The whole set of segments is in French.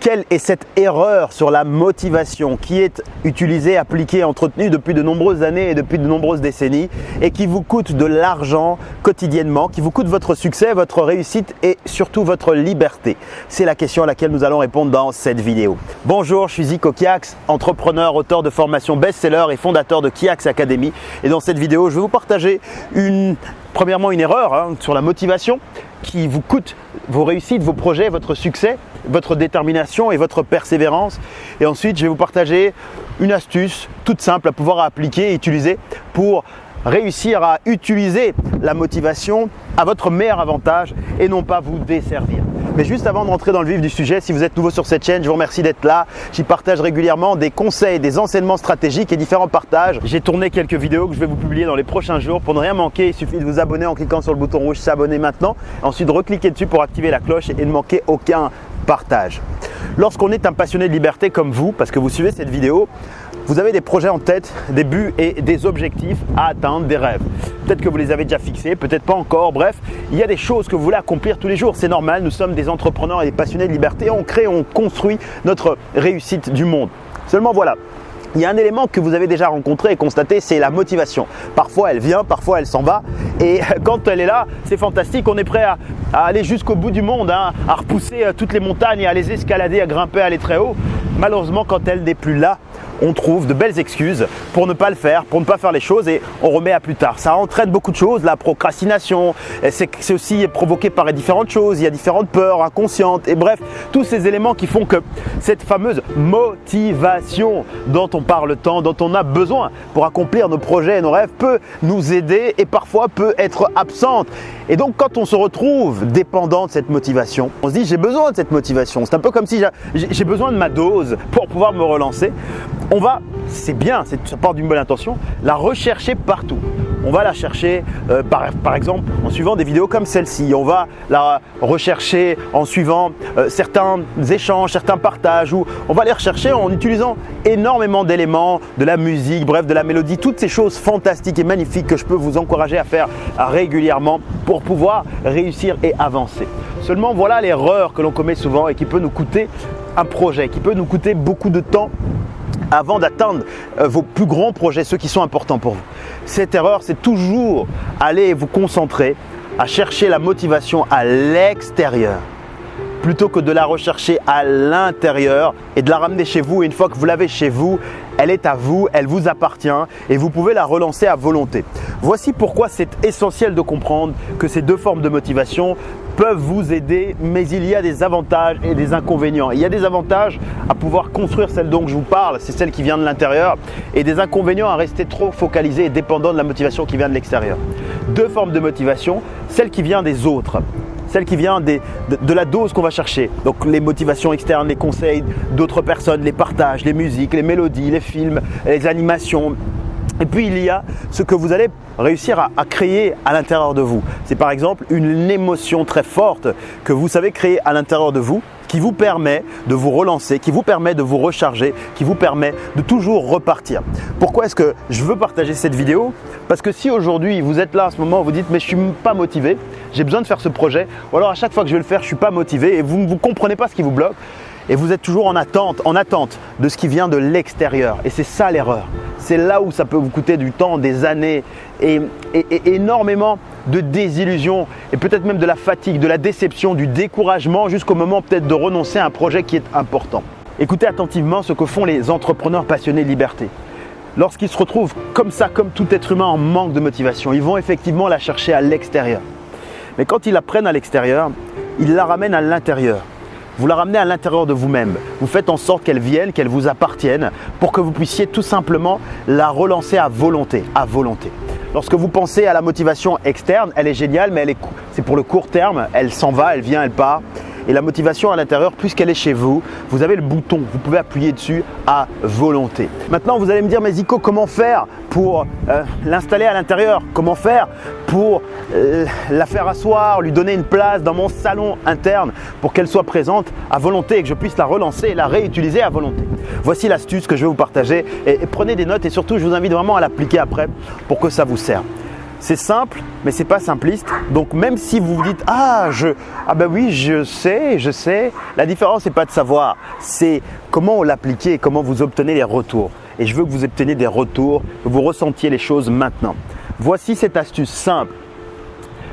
Quelle est cette erreur sur la motivation qui est utilisée, appliquée, entretenue depuis de nombreuses années et depuis de nombreuses décennies et qui vous coûte de l'argent quotidiennement, qui vous coûte votre succès, votre réussite et surtout votre liberté? C'est la question à laquelle nous allons répondre dans cette vidéo. Bonjour, je suis Zico Kiax, entrepreneur, auteur de formation best-seller et fondateur de Kiax Academy. Et dans cette vidéo, je vais vous partager une, premièrement une erreur hein, sur la motivation qui vous coûte vos réussites, vos projets, votre succès, votre détermination et votre persévérance. Et ensuite, je vais vous partager une astuce toute simple à pouvoir appliquer et utiliser pour réussir à utiliser la motivation à votre meilleur avantage et non pas vous desservir. Mais juste avant de rentrer dans le vif du sujet, si vous êtes nouveau sur cette chaîne, je vous remercie d'être là. J'y partage régulièrement des conseils, des enseignements stratégiques et différents partages. J'ai tourné quelques vidéos que je vais vous publier dans les prochains jours. Pour ne rien manquer, il suffit de vous abonner en cliquant sur le bouton rouge s'abonner maintenant. Ensuite, recliquer dessus pour activer la cloche et ne manquer aucun partage. Lorsqu'on est un passionné de liberté comme vous, parce que vous suivez cette vidéo, vous avez des projets en tête, des buts et des objectifs à atteindre, des rêves. Peut-être que vous les avez déjà fixés, peut-être pas encore. Bref, il y a des choses que vous voulez accomplir tous les jours. C'est normal, nous sommes des entrepreneurs et des passionnés de liberté. On crée, on construit notre réussite du monde. Seulement voilà, il y a un élément que vous avez déjà rencontré et constaté, c'est la motivation. Parfois elle vient, parfois elle s'en va. Et quand elle est là, c'est fantastique. On est prêt à, aller jusqu'au bout du monde, hein, à repousser euh, toutes les montagnes, à les escalader, à grimper, à aller très haut. Malheureusement, quand elle n'est plus là, on trouve de belles excuses pour ne pas le faire, pour ne pas faire les choses et on remet à plus tard. Ça entraîne beaucoup de choses, la procrastination, c'est aussi provoqué par différentes choses, il y a différentes peurs inconscientes et bref, tous ces éléments qui font que cette fameuse motivation dont on parle tant, dont on a besoin pour accomplir nos projets et nos rêves peut nous aider et parfois peut être absente. Et donc quand on se retrouve dépendant de cette motivation, on se dit j'ai besoin de cette motivation. C'est un peu comme si j'ai besoin de ma dose pour pouvoir me relancer on va, c'est bien, ça part d'une bonne intention, la rechercher partout. On va la chercher euh, par, exemple en suivant des vidéos comme celle-ci. On va la rechercher en suivant euh, certains échanges, certains partages ou on va les rechercher en utilisant énormément d'éléments, de la musique, bref de la mélodie, toutes ces choses fantastiques et magnifiques que je peux vous encourager à faire régulièrement pour pouvoir réussir et avancer. Seulement voilà l'erreur que l'on commet souvent et qui peut nous coûter un projet, qui peut nous coûter beaucoup de temps avant d'atteindre euh, vos plus grands projets, ceux qui sont importants pour vous. Cette erreur, c'est toujours aller vous concentrer à chercher la motivation à l'extérieur plutôt que de la rechercher à l'intérieur et de la ramener chez vous. Une fois que vous l'avez chez vous, elle est à vous, elle vous appartient et vous pouvez la relancer à volonté. Voici pourquoi c'est essentiel de comprendre que ces deux formes de motivation peuvent vous aider, mais il y a des avantages et des inconvénients. Il y a des avantages à pouvoir construire celle dont je vous parle, c'est celle qui vient de l'intérieur, et des inconvénients à rester trop focalisé et dépendant de la motivation qui vient de l'extérieur. Deux formes de motivation, celle qui vient des autres celle qui vient de, la dose qu'on va chercher. Donc les motivations externes, les conseils d'autres personnes, les partages, les musiques, les mélodies, les films, les animations, et puis il y a ce que vous allez réussir à, créer à l'intérieur de vous. C'est par exemple une émotion très forte que vous savez créer à l'intérieur de vous qui vous permet de vous relancer, qui vous permet de vous recharger, qui vous permet de toujours repartir. Pourquoi est-ce que je veux partager cette vidéo? Parce que si aujourd'hui vous êtes là à ce moment, vous dites mais je suis pas motivé, j'ai besoin de faire ce projet, ou alors à chaque fois que je vais le faire, je suis pas motivé et vous ne comprenez pas ce qui vous bloque, et vous êtes toujours en attente, en attente de ce qui vient de l'extérieur. Et c'est ça l'erreur. C'est là où ça peut vous coûter du temps, des années et, énormément de désillusions et peut-être même de la fatigue, de la déception, du découragement jusqu'au moment peut-être de renoncer à un projet qui est important. Écoutez attentivement ce que font les entrepreneurs passionnés de liberté. Lorsqu'ils se retrouvent comme ça, comme tout être humain en manque de motivation, ils vont effectivement la chercher à l'extérieur. Mais quand ils la prennent à l'extérieur, ils la ramènent à l'intérieur. Vous la ramenez à l'intérieur de vous-même. Vous faites en sorte qu'elle vienne, qu'elle vous appartienne pour que vous puissiez tout simplement la relancer à volonté, à volonté. Lorsque vous pensez à la motivation externe, elle est géniale, mais c'est pour le court terme. Elle s'en va, elle vient, elle part. Et la motivation à l'intérieur, puisqu'elle est chez vous, vous avez le bouton, vous pouvez appuyer dessus à volonté. Maintenant, vous allez me dire, mais Zico, comment faire pour euh, l'installer à l'intérieur? Comment faire pour euh, la faire asseoir, lui donner une place dans mon salon interne pour qu'elle soit présente à volonté et que je puisse la relancer et la réutiliser à volonté? Voici l'astuce que je vais vous partager prenez des notes et surtout, je vous invite vraiment à l'appliquer après pour que ça vous serve. C'est simple, mais c'est pas simpliste. Donc même si vous vous dites ah je ah ben oui je sais je sais, la différence n'est pas de savoir, c'est comment l'appliquer, comment vous obtenez les retours. Et je veux que vous obteniez des retours, que vous ressentiez les choses maintenant. Voici cette astuce simple,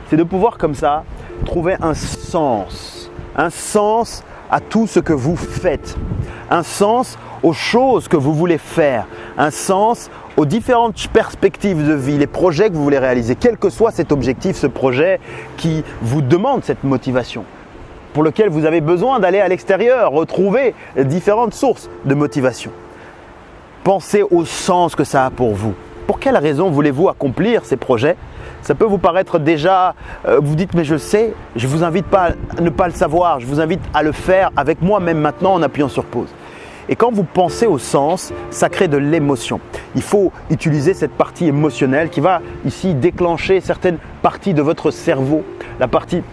c'est de pouvoir comme ça trouver un sens, un sens à tout ce que vous faites, un sens aux choses que vous voulez faire, un sens aux différentes perspectives de vie, les projets que vous voulez réaliser, quel que soit cet objectif, ce projet qui vous demande cette motivation, pour lequel vous avez besoin d'aller à l'extérieur, retrouver différentes sources de motivation. Pensez au sens que ça a pour vous. Pour quelle raison voulez-vous accomplir ces projets? Ça peut vous paraître déjà, euh, vous dites mais je sais, je ne vous invite pas à ne pas le savoir, je vous invite à le faire avec moi même maintenant en appuyant sur pause. Et quand vous pensez au sens, ça crée de l'émotion. Il faut utiliser cette partie émotionnelle qui va ici déclencher certaines parties de votre cerveau, la partie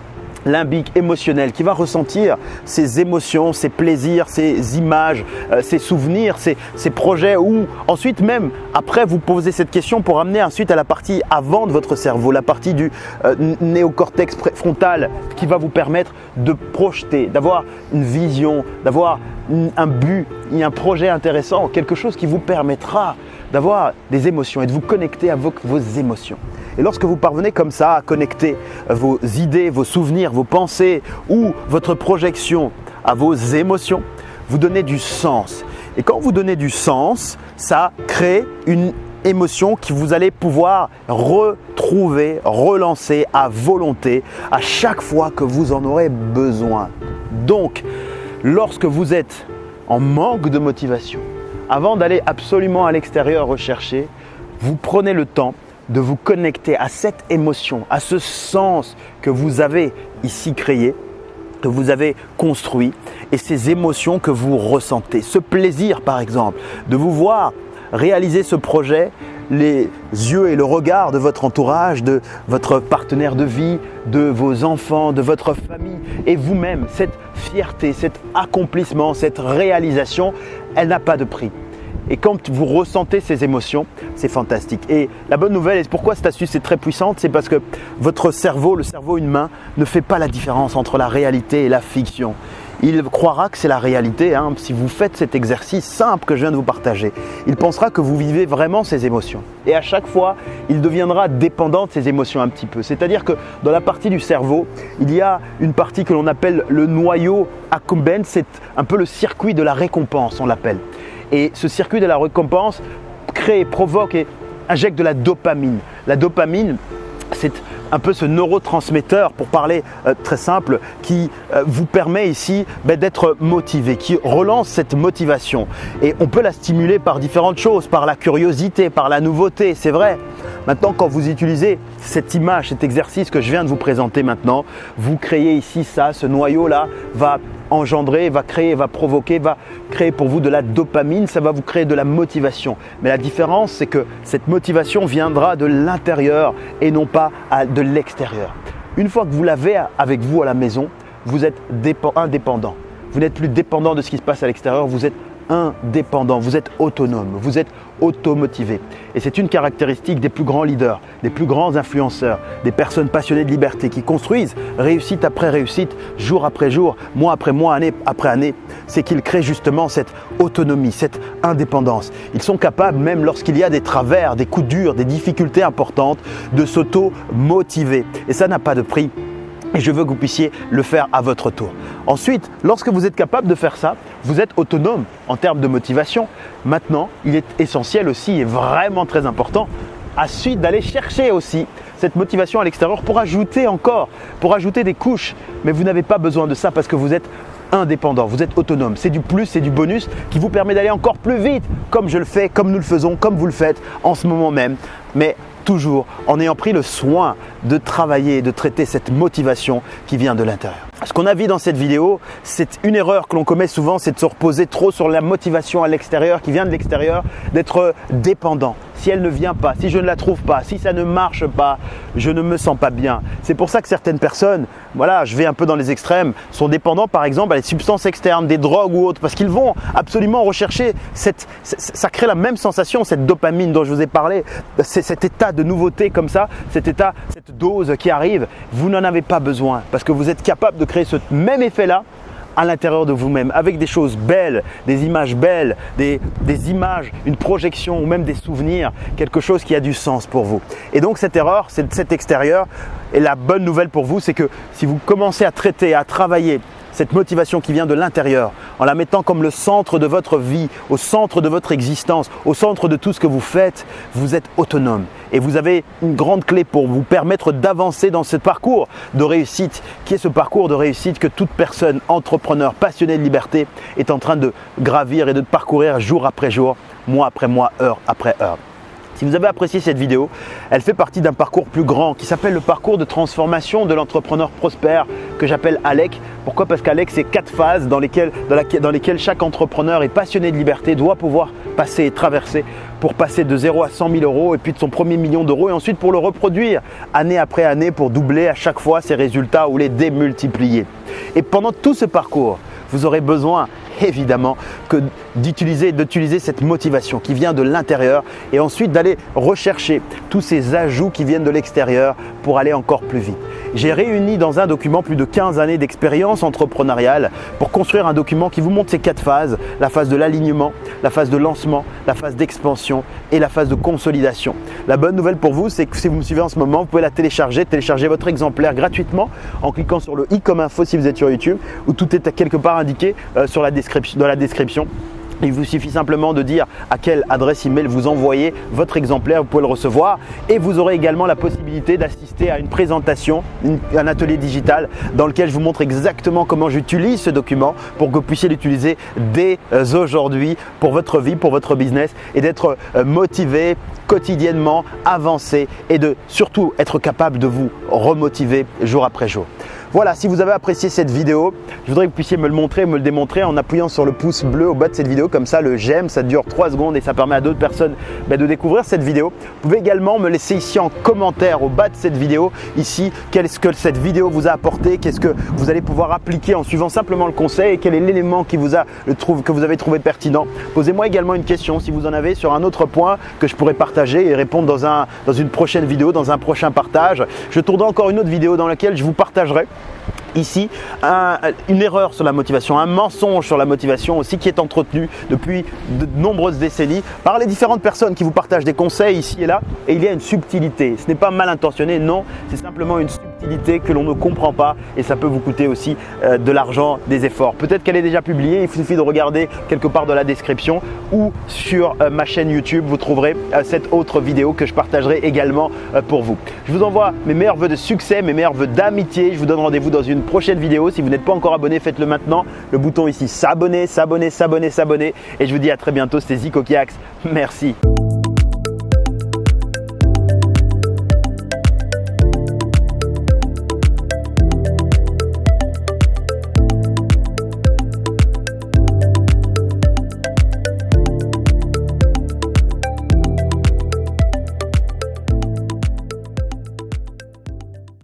limbique, émotionnel, qui va ressentir ces émotions, ces plaisirs, ces images, euh, ces souvenirs, ces, projets, ou ensuite même, après, vous posez cette question pour amener ensuite à la partie avant de votre cerveau, la partie du euh, néocortex frontal qui va vous permettre de projeter, d'avoir une vision, d'avoir un but, un projet intéressant, quelque chose qui vous permettra d'avoir des émotions et de vous connecter avec vos émotions. Et lorsque vous parvenez comme ça à connecter vos idées, vos souvenirs, vos pensées ou votre projection à vos émotions, vous donnez du sens. Et quand vous donnez du sens, ça crée une émotion que vous allez pouvoir retrouver, relancer à volonté à chaque fois que vous en aurez besoin. Donc, lorsque vous êtes en manque de motivation, avant d'aller absolument à l'extérieur rechercher, vous prenez le temps de vous connecter à cette émotion, à ce sens que vous avez ici créé, que vous avez construit, et ces émotions que vous ressentez. Ce plaisir, par exemple, de vous voir réaliser ce projet, les yeux et le regard de votre entourage, de votre partenaire de vie, de vos enfants, de votre famille et vous-même, cette fierté, cet accomplissement, cette réalisation, elle n'a pas de prix. Et quand vous ressentez ces émotions, c'est fantastique. Et la bonne nouvelle, et pourquoi cette astuce est très puissante, c'est parce que votre cerveau, le cerveau humain, ne fait pas la différence entre la réalité et la fiction. Il croira que c'est la réalité hein, si vous faites cet exercice simple que je viens de vous partager. Il pensera que vous vivez vraiment ces émotions. Et à chaque fois, il deviendra dépendant de ces émotions un petit peu. C'est-à-dire que dans la partie du cerveau, il y a une partie que l'on appelle le noyau accumbens, c'est un peu le circuit de la récompense, on l'appelle. Et ce circuit de la récompense crée, provoque et injecte de la dopamine. La dopamine, c'est un peu ce neurotransmetteur, pour parler euh, très simple, qui euh, vous permet ici ben, d'être motivé, qui relance cette motivation. Et on peut la stimuler par différentes choses, par la curiosité, par la nouveauté, c'est vrai. Maintenant, quand vous utilisez cette image, cet exercice que je viens de vous présenter maintenant, vous créez ici ça, ce noyau-là va engendrer, va créer, va provoquer, va créer pour vous de la dopamine, ça va vous créer de la motivation. Mais la différence, c'est que cette motivation viendra de l'intérieur et non pas de l'extérieur. Une fois que vous l'avez avec vous à la maison, vous êtes indépendant. Vous n'êtes plus dépendant de ce qui se passe à l'extérieur, vous êtes indépendant, vous êtes autonome, vous êtes automotivé. Et c'est une caractéristique des plus grands leaders, des plus grands influenceurs, des personnes passionnées de liberté qui construisent réussite après réussite, jour après jour, mois après mois, année après année. C'est qu'ils créent justement cette autonomie, cette indépendance. Ils sont capables, même lorsqu'il y a des travers, des coups durs, des difficultés importantes, de s'auto-motiver. Et ça n'a pas de prix. Et je veux que vous puissiez le faire à votre tour. Ensuite, lorsque vous êtes capable de faire ça, vous êtes autonome en termes de motivation. Maintenant, il est essentiel aussi et vraiment très important à suite d'aller chercher aussi cette motivation à l'extérieur pour ajouter encore, pour ajouter des couches. Mais vous n'avez pas besoin de ça parce que vous êtes indépendant, vous êtes autonome. C'est du plus, c'est du bonus qui vous permet d'aller encore plus vite, comme je le fais, comme nous le faisons, comme vous le faites en ce moment même. Toujours en ayant pris le soin de travailler et de traiter cette motivation qui vient de l'intérieur. Ce qu'on a vu dans cette vidéo, c'est une erreur que l'on commet souvent, c'est de se reposer trop sur la motivation à l'extérieur, qui vient de l'extérieur, d'être dépendant. si elle ne vient pas, si je ne la trouve pas, si ça ne marche pas, je ne me sens pas bien. C'est pour ça que certaines personnes, voilà, je vais un peu dans les extrêmes, sont dépendants par exemple à des substances externes, des drogues ou autres, parce qu'ils vont absolument rechercher cette, ça crée la même sensation, cette dopamine dont je vous ai parlé, cet état de nouveauté comme ça, cet état, cette dose qui arrive. Vous n'en avez pas besoin parce que vous êtes capable de ce même effet-là à l'intérieur de vous-même, avec des choses belles, des images belles, des, images, une projection ou même des souvenirs, quelque chose qui a du sens pour vous. Et donc cette erreur, cet extérieur, et la bonne nouvelle pour vous, c'est que si vous commencez à traiter, à travailler cette motivation qui vient de l'intérieur, en la mettant comme le centre de votre vie, au centre de votre existence, au centre de tout ce que vous faites, vous êtes autonome. Et vous avez une grande clé pour vous permettre d'avancer dans ce parcours de réussite, qui est ce parcours de réussite que toute personne, entrepreneur, passionné de liberté, est en train de gravir et de parcourir jour après jour, mois après mois, heure après heure. Si vous avez apprécié cette vidéo, elle fait partie d'un parcours plus grand qui s'appelle le parcours de transformation de l'entrepreneur prospère que j'appelle ALEC. Pourquoi? Parce qu'ALEC, c'est quatre phases dans lesquelles, chaque entrepreneur est passionné de liberté doit pouvoir passer et traverser pour passer de 0 à 100 000 euros et puis de son premier million d'euros et ensuite pour le reproduire année après année pour doubler à chaque fois ses résultats ou les démultiplier. Et pendant tout ce parcours, vous aurez besoin évidemment que d'utiliser d'utiliser cette motivation qui vient de l'intérieur et ensuite d'aller rechercher tous ces ajouts qui viennent de l'extérieur pour aller encore plus vite. J'ai réuni dans un document plus de 15 années d'expérience entrepreneuriale pour construire un document qui vous montre ces quatre phases, la phase de l'alignement, la phase de lancement, la phase d'expansion et la phase de consolidation. La bonne nouvelle pour vous, c'est que si vous me suivez en ce moment, vous pouvez la télécharger, télécharger votre exemplaire gratuitement en cliquant sur le i comme info si vous êtes sur YouTube où tout est quelque part indiqué euh, dans la description. Il vous suffit simplement de dire à quelle adresse email vous envoyez votre exemplaire, vous pouvez le recevoir et vous aurez également la possibilité d'assister à une présentation, un atelier digital dans lequel je vous montre exactement comment j'utilise ce document pour que vous puissiez l'utiliser dès euh, aujourd'hui pour votre vie, pour votre business et d'être euh, motivé quotidiennement, avancer et de surtout être capable de vous remotiver jour après jour. Voilà, si vous avez apprécié cette vidéo, je voudrais que vous puissiez me le montrer, me le démontrer en appuyant sur le pouce bleu au bas de cette vidéo. Comme ça, le j'aime, ça dure 3 secondes et ça permet à d'autres personnes bah, de découvrir cette vidéo. Vous pouvez également me laisser ici en commentaire au bas de cette vidéo, ici, qu'est-ce que cette vidéo vous a apporté, qu'est-ce que vous allez pouvoir appliquer en suivant simplement le conseil et quel est l'élément que vous avez trouvé pertinent. Posez-moi également une question si vous en avez sur un autre point que je pourrais partager et répondre dans, un, dans une prochaine vidéo, dans un prochain partage. Je tournerai encore une autre vidéo dans laquelle je vous partagerai ici une erreur sur la motivation, un mensonge sur la motivation aussi qui est entretenu depuis de nombreuses décennies par les différentes personnes qui vous partagent des conseils ici et là et il y a une subtilité. Ce n'est pas mal intentionné, non, c'est simplement une subtilité que l'on ne comprend pas et ça peut vous coûter aussi euh, de l'argent, des efforts. Peut-être qu'elle est déjà publiée, il suffit de regarder quelque part dans la description ou sur euh, ma chaîne YouTube, vous trouverez euh, cette autre vidéo que je partagerai également pour vous. Je vous envoie mes meilleurs voeux de succès, mes meilleurs voeux d'amitié. Je vous donne rendez-vous dans une prochaine vidéo. Si vous n'êtes pas encore abonné, faites-le maintenant. Le bouton ici, s'abonner, s'abonner, s'abonner, s'abonner. Et je vous dis à très bientôt, c'était Zico Kiax. Merci.